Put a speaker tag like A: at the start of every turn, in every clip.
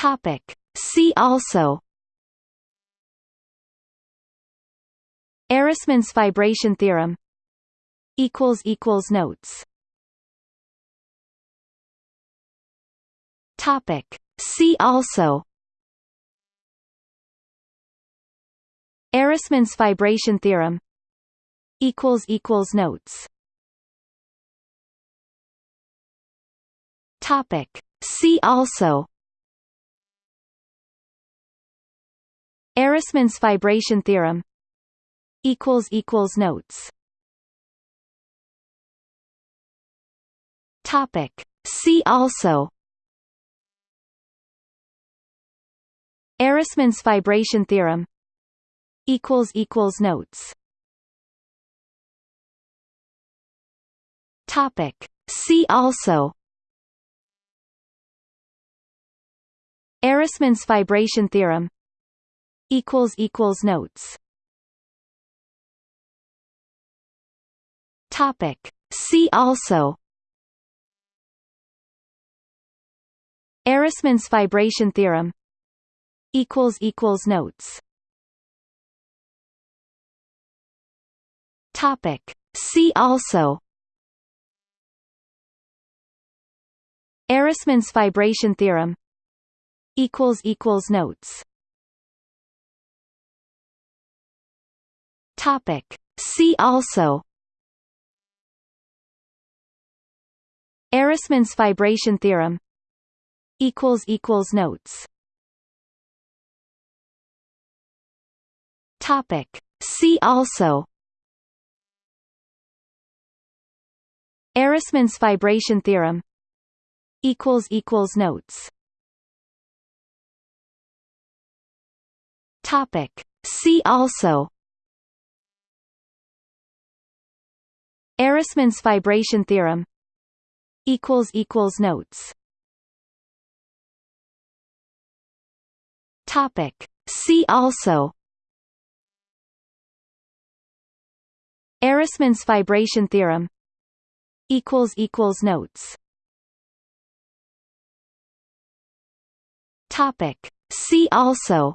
A: Topic. See also Ehresmann's fibration theorem equals equals notes. Topic. See also Ehresmann's fibration theorem equals equals notes. Topic. See also Ehresmann's fibration theorem. Equals equals notes. Topic. See also. Ehresmann's fibration theorem. Equals equals notes. Topic. See also. Ehresmann's fibration theorem equals equals notes. Topic. See also. Ehresmann's fibration theorem equals equals notes. Topic. See also. Ehresmann's fibration theorem equals equals notes Topic. See also. Ehresmann's fibration theorem. Equals equals notes. Topic. See also. Ehresmann's fibration theorem. Equals equals notes. Topic. See also Ehresmann's fibration theorem equals equals notes. Topic. See also Ehresmann's fibration theorem equals equals notes. Topic. See also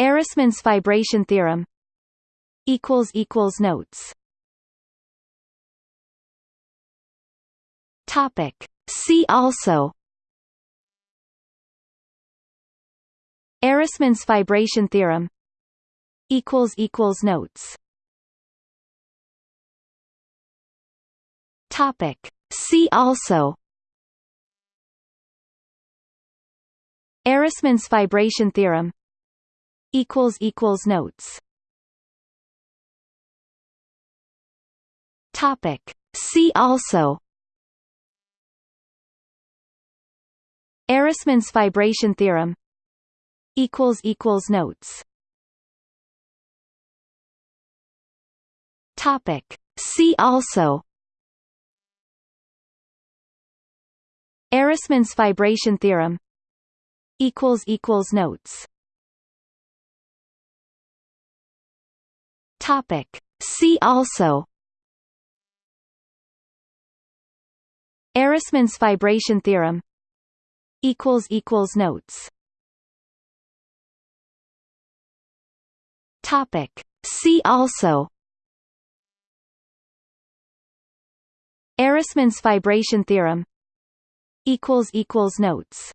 A: Ehresmann's fibration theorem equals equals notes. Topic. See also. Ehresmann's fibration theorem equals equals notes. Topic. See also. Ehresmann's fibration theorem equals equals notes Topic. See also. Ehresmann's fibration theorem. Equals equals notes. Topic. See also. Ehresmann's fibration theorem. Equals equals notes. Topic. See also Ehresmann's fibration theorem equals equals notes. Topic. See also Ehresmann's fibration theorem equals equals notes